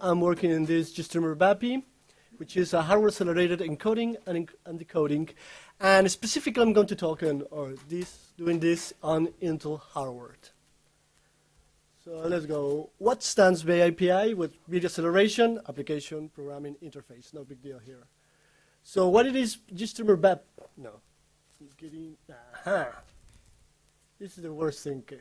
I'm working in this GStreamer VAAPI, which is a hardware-accelerated encoding and, and, decoding. And specifically, I'm going to talk on or this, doing this on Intel hardware. So let's go. What stands by API with video acceleration, application, programming, interface? No big deal here. So what it is, GStreamer BAP? No. Getting, aha. This is the worst thing. Okay,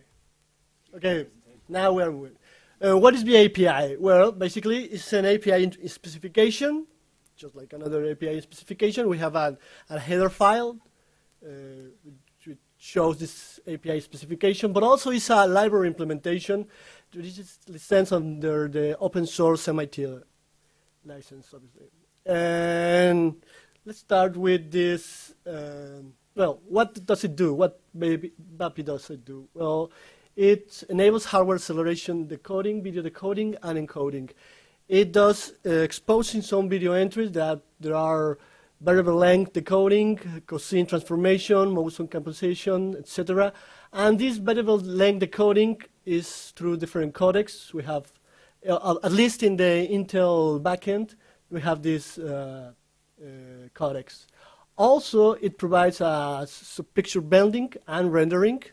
okay now we're with. Uh, what is the API? Well, basically, it's an API specification, just like another API specification. We have a, a header file uh, which shows this API specification, but also it's a library implementation which is licensed under the open source MIT license, obviously. And let's start with this. Um, well, what does it do? What maybe VAAPI does it do? Well, it enables hardware acceleration decoding, video decoding, and encoding. It does uh, exposing some video entries that there are variable length decoding, cosine transformation, motion compensation, etc. And this variable length decoding is through different codecs. We have, uh, at least in the Intel backend, we have this uh, uh, codecs. Also, it provides a picture blending and rendering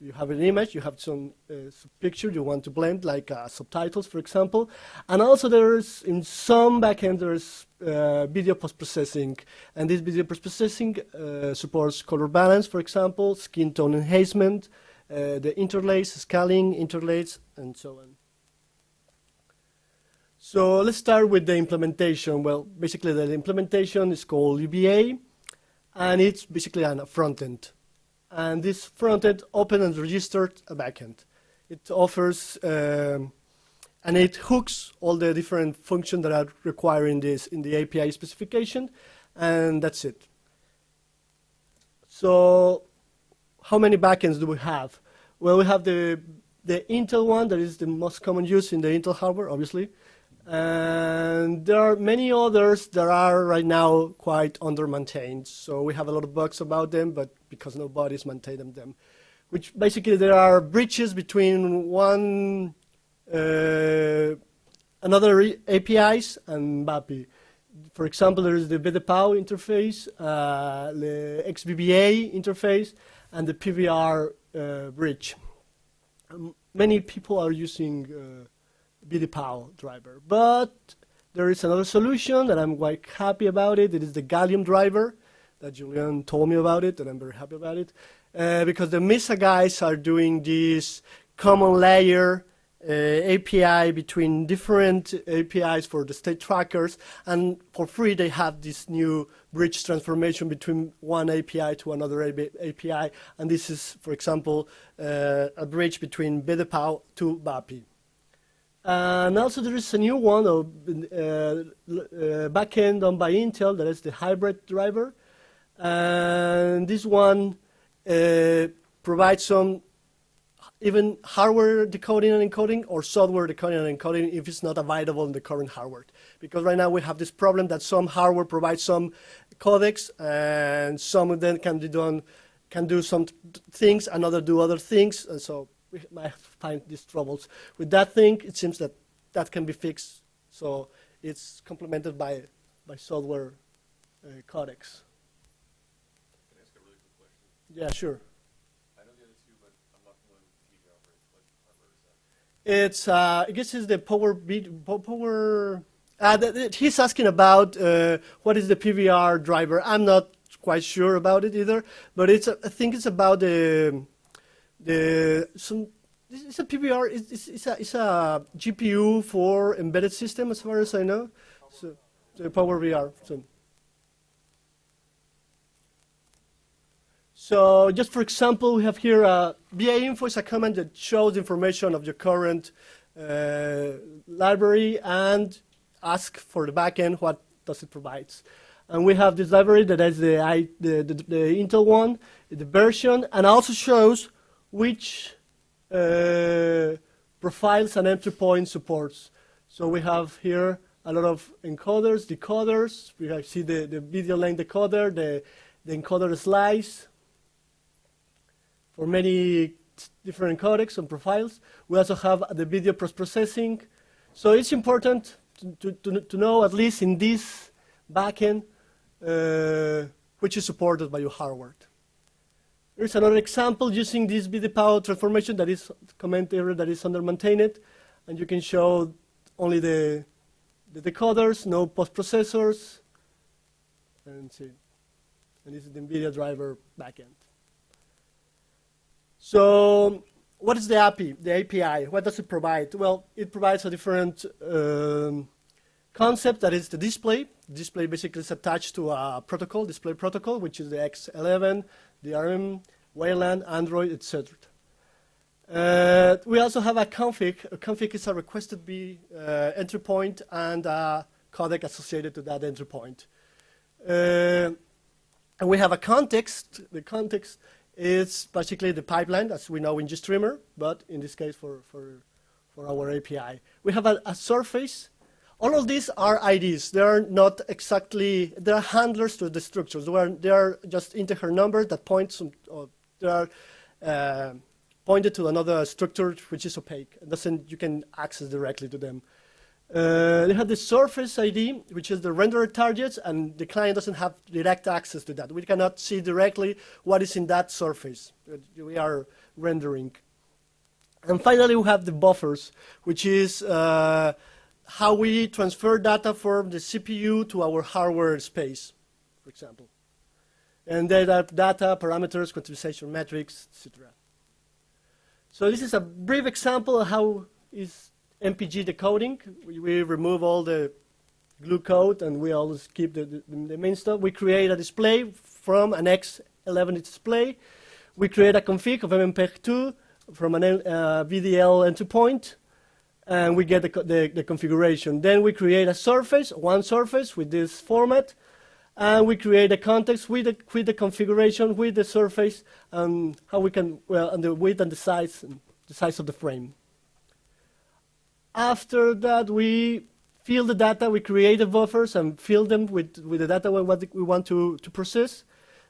you have an image, you have some uh, picture you want to blend, like uh, subtitles, for example. And also there's, in some backend, there's uh, video post-processing. And this video post-processing uh, supports color balance, for example, skin tone enhancement, uh, the interlace, scaling, interlace, and so on. So let's start with the implementation. Well, basically the implementation is called UBA, and it's basically a front end and this front-end open and registered a backend. It offers um, and it hooks all the different functions that are required in this in the API specification, and that's it. So, how many backends do we have? Well, we have the the Intel one that is the most common use in the Intel hardware, obviously. And there are many others that are right now quite under-maintained. So we have a lot of bugs about them, but because nobody's maintaining them. Which basically there are bridges between one, uh, another APIs and VAAPI. For example, there is the VDPAU interface, uh, the XvBA interface, and the PVR uh, bridge. Um, many people are using uh, VDPAU driver. But there is another solution that I'm quite happy about it. It is the Gallium driver that Julian told me about it, and I'm very happy about it. Uh, because the Mesa guys are doing this common layer uh, API between different APIs for the state trackers, and for free they have this new bridge transformation between one API to another API, and this is, for example, uh, a bridge between VDPAU to VAAPI. And also there is a new one of uh, uh, backend done by Intel that is the hybrid driver. And this one uh, provides some even hardware decoding and encoding or software decoding and encoding if it's not available in the current hardware. Because right now we have this problem that some hardware provides some codecs and some of them can be done can do some things, and another do other things, and so we might find these troubles. With that thing, it seems that that can be fixed. So it's complemented by, by software uh, codecs. Can I ask a really quick question? Yeah, sure. I know the other two, but I'm not familiar with the What hardware is that? It's, uh, I guess it's the power beat, power, uh, the, the, he's asking about uh, what is the PVR driver. I'm not quite sure about it either, but it's, I think it's about the, the some it's a PVR. It's, it's, a, it's a GPU for embedded system, as far as I know. So, the Power VR. So. so, just for example, we have here a vainfo is a command that shows information of your current uh, library and ask for the backend what does it provides. And we have this library that is the, the, the, the Intel one, the version, and also shows which uh, profiles and entry point supports. So we have here a lot of encoders, decoders. We have, see the, the video length decoder, the, the encoder slice for many different codecs and profiles. We also have the video post-processing. So it's important to, to, to know, at least in this backend, uh, which is supported by your hardware. Here's another example using this VDPAU transformation that is comment area that is under maintained, and you can show only the, the decoders, no post-processors, and see. And this is the NVIDIA driver backend. So what is the API, the API? What does it provide? Well, it provides a different um, concept that is the display. Display basically is attached to a protocol, display protocol, which is the X11, the DRM, Wayland, Android, etc. Uh, we also have a config. A config is a requested B uh, entry point and a codec associated to that entry point. Uh, and we have a context. The context is basically the pipeline, as we know in GStreamer, but in this case for, for, for our API. We have a, a surface. All of these are IDs. They are not exactly, they are handlers to the structures. They are, they are just integer numbers that point, some, they are uh, pointed to another structure which is opaque. Doesn't, you can access directly to them. Uh, they have the surface ID, which is the renderer targets, and the client doesn't have direct access to that. We cannot see directly what is in that surface we are rendering. And finally, we have the buffers, which is uh, how we transfer data from the CPU to our hardware space, for example. And data, data parameters, quantization metrics, etc. So this is a brief example of how is MPEG decoding. We, we, remove all the glue code and we always keep the, the, the, main stuff. We create a display from an X11 display. We create a config of MMPEG2 from an uh, VDL entry point and we get the, the, the, configuration. Then we create a surface, one surface with this format, and we create a context with the, with the configuration, with the surface, and how we can, well, and the width and the size, the size of the frame. After that, we fill the data, we create the buffers and fill them with, with the data we want, we want to, to process.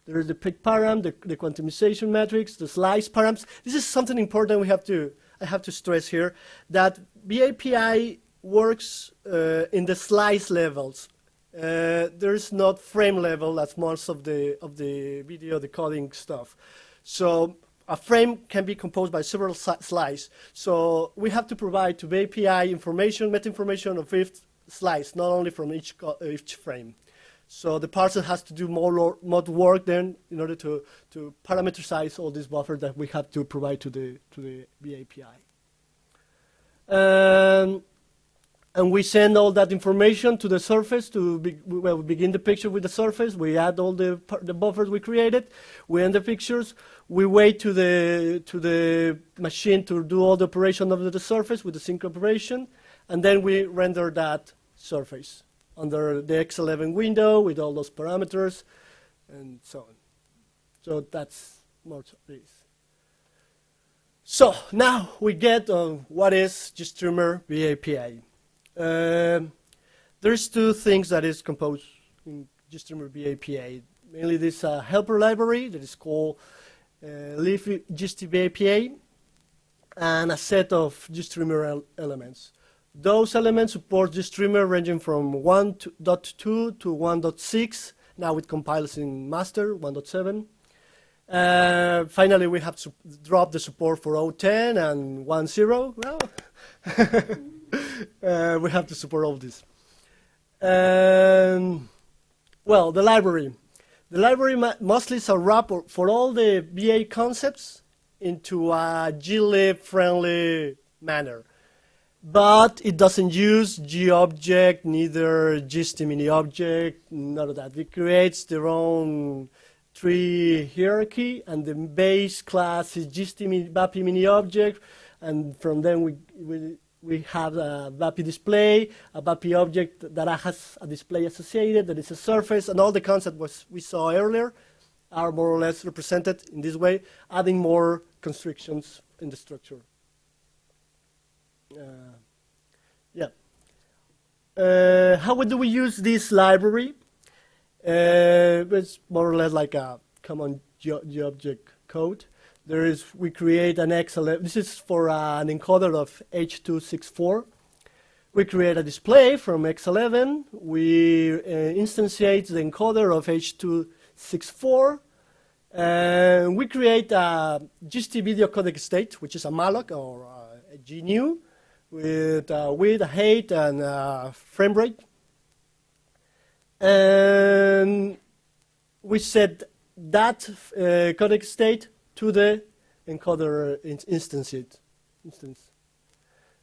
There is the pick param, the, the quantumization matrix, the slice params. This is something important we have to, I have to stress here, that VAAPI works uh, in the slice levels. Uh, there's not frame level as most of the, of the video decoding stuff. So a frame can be composed by several slices. So we have to provide to the information, meta information of each slice, not only from each, each frame. So the parser has to do more, more work then in order to, to parameterize all these buffers that we have to provide to the, to the. Um, and we send all that information to the surface to be, well, we begin the picture with the surface. We add all the, the buffers we created. We end the pictures. We wait to the, to the machine to do all the operation of the surface with the sync operation. And then we render that surface under the X11 window with all those parameters and so on. So that's more of this. So now we get on what is GStreamer VAAPI. Um, there's two things that is composed in GStreamer VAAPI. Mainly this uh, helper library that is called uh, libgstvaapi and a set of GStreamer elements. Those elements support GStreamer ranging from 1.2 to 1.6. Now it compiles in master 1.7. Uh, finally, we have to drop the support for 010 and 1.0. Well, uh, we have to support all this. Um, well, the library. The library mostly is a wrapper for all the BA concepts into a glib-friendly manner. But it doesn't use GObject, neither GST mini object, none of that. It creates their own tree hierarchy, and the base class is GST VAAPI mini object, and from then we, we we have a VAAPI display, a VAAPI object that has a display associated, that is a surface, and all the concepts we saw earlier are more or less represented in this way, adding more constrictions in the structure. Uh, yeah. Uh, how do we use this library? Uh, it's more or less like a common GObject code. There is, we create an X11. This is for an encoder of H.264. We create a display from X11. We uh, instantiate the encoder of H.264. And we create a GST video codec state, which is a malloc or a GNU with uh, width, height, and uh, frame rate. And we set that uh, codec state to the encoder instance. instance.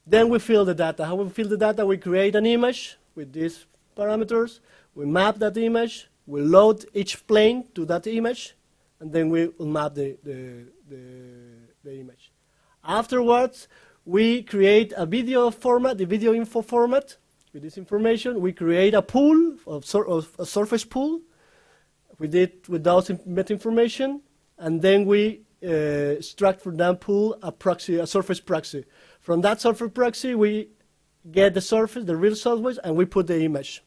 Then we fill the data. How we fill the data? We create an image with these parameters. We map that image. We load each plane to that image. And then we will map the, the, the, the image. Afterwards, we create a video format, the video info format. With this information, we create a pool, of, sur of a surface pool. with it without meta information. And then we uh, extract from that pool a proxy, a surface proxy. From that surface proxy, we get the surface, the real surface, and we put the image.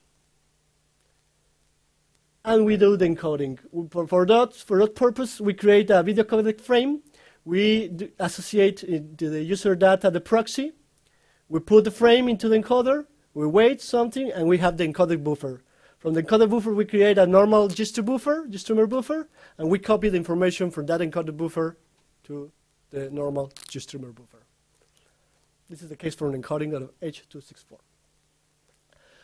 And we do the encoding. For, that, for that purpose, we create a video codec frame. We associate uh, to the user data the proxy. We put the frame into the encoder. We wait something, and we have the encoded buffer. From the encoded buffer, we create a normal GST buffer, GStreamer buffer, and we copy the information from that encoded buffer to the normal GStreamer buffer. This is the case for an encoding of H.264.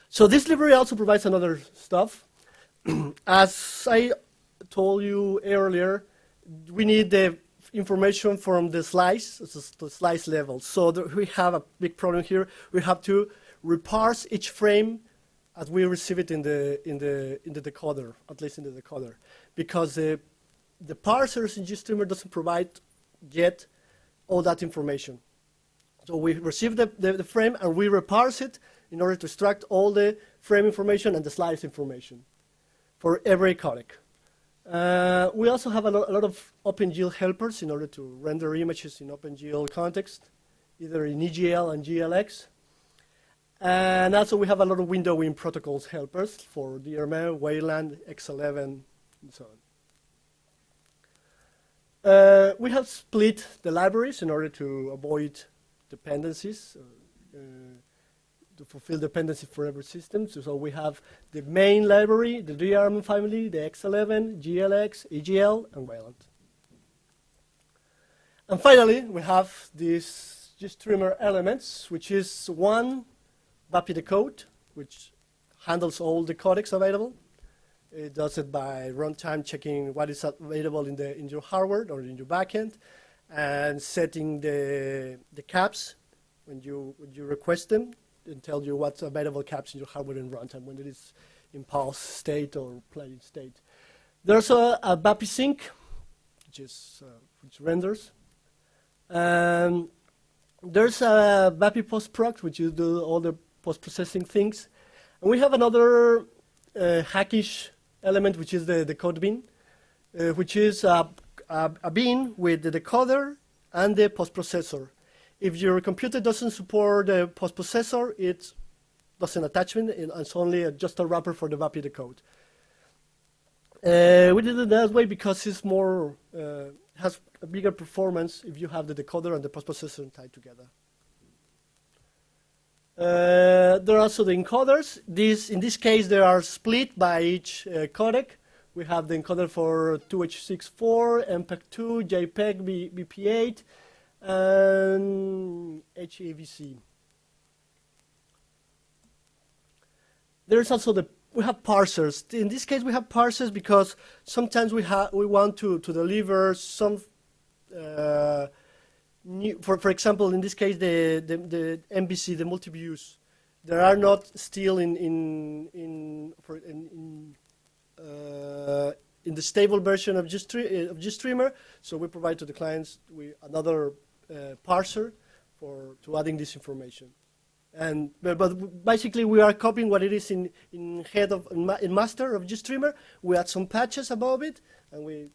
So this library also provides another stuff. As I told you earlier, we need the information from the slice, the slice level. So we have a big problem here. We have to reparse each frame as we receive it in the in the in the decoder, at least in the decoder, because the the parsers in GStreamer doesn't provide yet all that information. So we receive the, the, the, frame and we reparse it in order to extract all the frame information and the slice information for every codec. Uh, we also have a, lo a lot of OpenGL helpers in order to render images in OpenGL context, either in EGL and GLX. And also we have a lot of windowing protocols helpers for DRM, Wayland, X11, and so on. Uh, we have split the libraries in order to avoid dependencies uh, to fulfill dependency for every system. So, we have the main library, the DRM family, the X11, GLX, EGL, and Wayland. And finally, we have these GStreamer elements, which is one VAAPI decode, which handles all the codecs available. It does it by runtime checking what is available in, the, in your hardware or in your backend and setting the, the caps when you, when you request them and tell you what's available caps in your hardware in runtime when it is in pulse state or playing state. There's a, a VAAPI sink, which is uh, which renders. Um, there's a VAAPI post proc, which you do all the post-processing things. And we have another uh, hackish element, which is the, the code bin, uh, which is a, a, a, bin with the decoder and the post-processor. If your computer doesn't support the post-processor, it doesn't attachment, and it's only a, just a wrapper for the VAAPI decode. Uh, we did it that way because it's more, uh, has a bigger performance if you have the decoder and the post-processor tied together. Uh, there are also the encoders. These, in this case, they are split by each uh, codec. We have the encoder for 2H64, MPEG-2, JPEG, VP8, and HEVC. There's also the we have parsers. In this case, we have parsers because sometimes we have we want to to deliver some uh, new, for, for example, in this case, the, the, the MVC, the multi-views, there are not still in, in, in, for, in, in, uh, in the stable version of, GStream, of GStreamer, so we provide to the clients we, another Uh, parser for to adding this information. And but, but, basically, we are copying what it is in, in head of in, ma in master of GStreamer. We add some patches above it, and we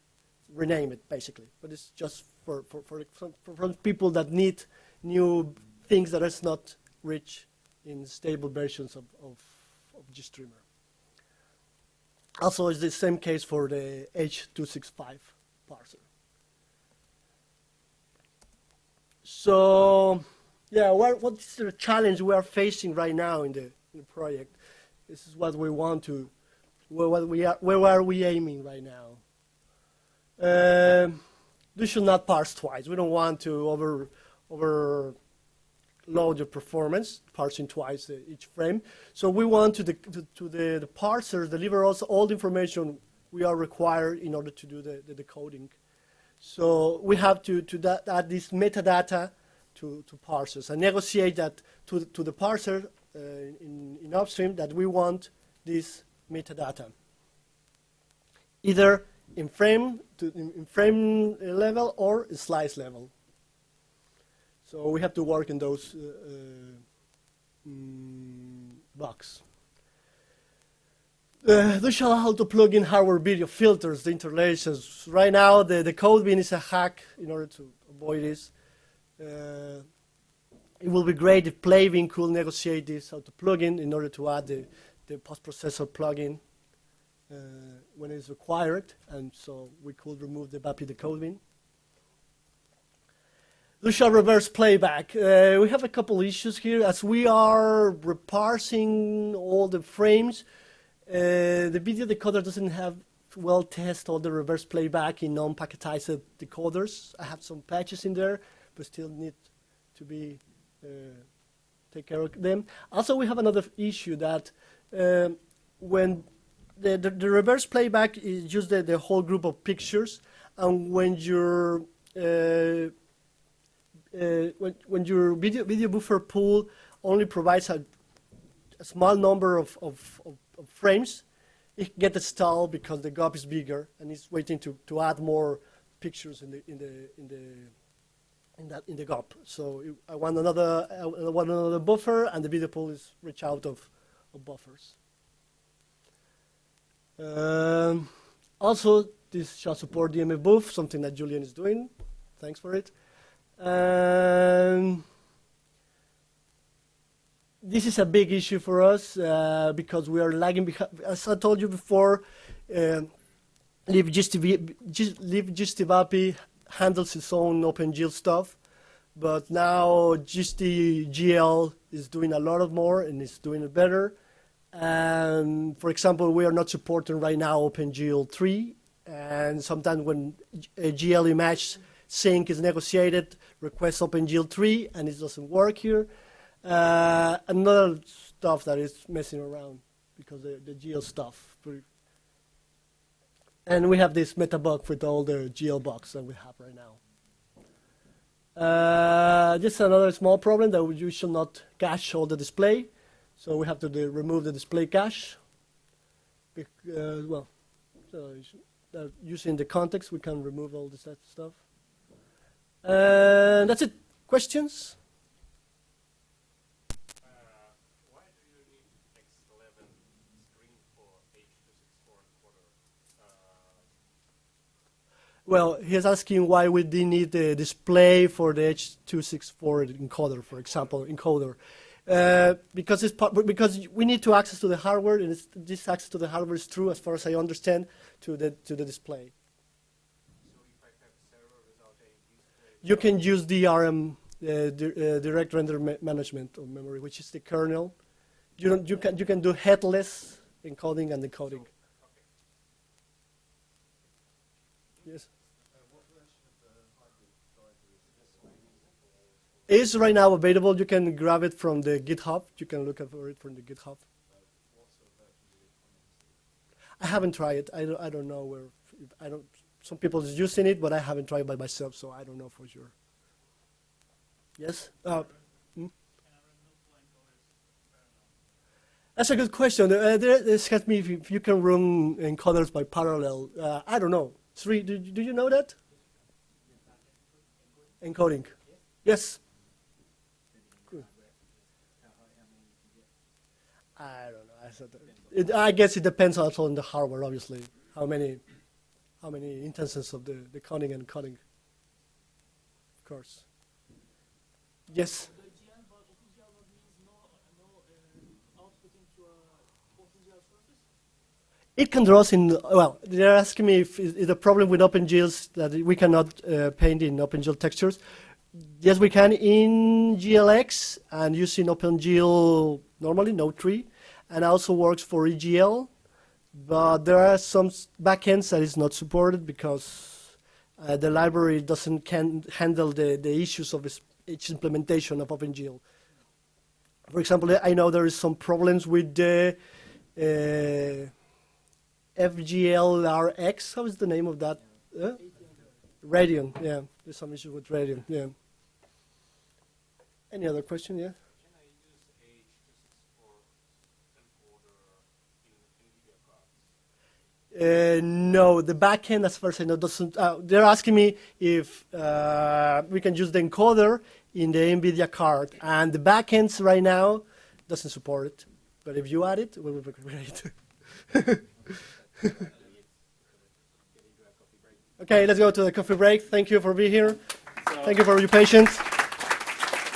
rename it basically. But it's just for, for, for, for, for people that need new things that is not rich in stable versions of, of, of GStreamer. Also, it's the same case for the H.265 parser. So Yeah, what, what's the challenge we are facing right now in the, in the project? This is what we want to, where, we are, where are we aiming right now? Um, we should not parse twice. We don't want to over, overload the performance, parsing twice uh, each frame. So we want to, the, to, to the, the parser deliver us all the information we are required in order to do the, the decoding. So we have to, to add this metadata to, to parsers and negotiate that to, to the parser uh, in, in upstream that we want this metadata. Either in frame, to, in, in frame level or slice level. So we have to work in those uh, uh, mm, blocks. Uh, they shall how to plug in hardware video filters, the interlaces. Right now, the, the code bin is a hack in order to avoid this. Uh, it will be great if playbin could negotiate this how to plugin in in order to add the, the post-processor plugin uh, when it's required, and so we could remove the VAAPI decode bin. Lucia reverse playback. Uh, we have a couple issues here. As we are reparsing all the frames, uh, the video decoder doesn't have well test all the reverse playback in non-packetized decoders. I have some patches in there, but still need to be uh, take care of them. Also, we have another issue that um, when the, the, the, reverse playback is just the, the, whole group of pictures, and when your uh, uh, when, when your video video buffer pool only provides a, a small number of, of, of, of, frames, it gets stalled because the gap is bigger and it's waiting to, to add more pictures in the in the in the in that in the GOP. So I want another I want another buffer, and the video pool is rich out of, of buffers. Um, also, this shall support DMABuf, something that Julian is doing. Thanks for it. Um, this is a big issue for us uh, because we are lagging behind. As I told you before, uh, libgstvaapi handles its own OpenGL stuff, but now GL is doing a lot of more and is doing it better. And for example, we are not supporting right now OpenGL 3, and sometimes when a GL image sink is negotiated, request OpenGL 3, and it doesn't work here. Uh, another stuff that is messing around because the, the GL stuff and we have this meta bug with all the GL bugs that we have right now. Uh, just another small problem that you should not cache all the display. So we have to remove the display cache. Uh, well, so uh, using the context, we can remove all this stuff. And that's it. Questions? Well, he's asking why we didn't need the display for the H.264 encoder, for example, encoder. Uh, because it's because we need to access to the hardware, and this access to the hardware is true, as far as I understand, to the to the display. you can use DRM, uh, di uh, direct render ma management of memory, which is the kernel. You don't, you can you can do headless encoding and decoding. Yes. Is right now available. You can grab it from the GitHub. You can look for it from the GitHub. I haven't tried it. I don't, I don't know where. I don't. Some people is using it, but I haven't tried it by myself, so I don't know for sure. Yes. Uh, hmm? That's a good question. Uh, there, this asked me if you, if you, can run encoders by parallel. Uh, I don't know. Three, do, do you know that? Encoding. Yes. I don't know. I, said it, I guess it depends also on the hardware, obviously. How many, how many instances of the, the counting and coding. Of course. Yes. It can draw in, well, they're asking me if, if the problem with OpenGL is that we cannot uh, paint in OpenGL textures. yes, we can in GLX and using OpenGL normally, Node 3, and also works for EGL. But there are some backends that is not supported because uh, the library doesn't can handle the, the issues of each implementation of OpenGL. For example, I know there is some problems with the uh, FGLRX. How is the name of that? Uh? Radeon, yeah. There's some issue with Radeon, yeah. Any other question, yeah? Uh, no, the backend, as far as I know, doesn't. Uh, they're asking me if uh, we can use the encoder in the NVIDIA card, and the backends right now doesn't support it. But if you add it, it will be great. okay, let's go to the coffee break. Thank you for being here. Thank you for your patience.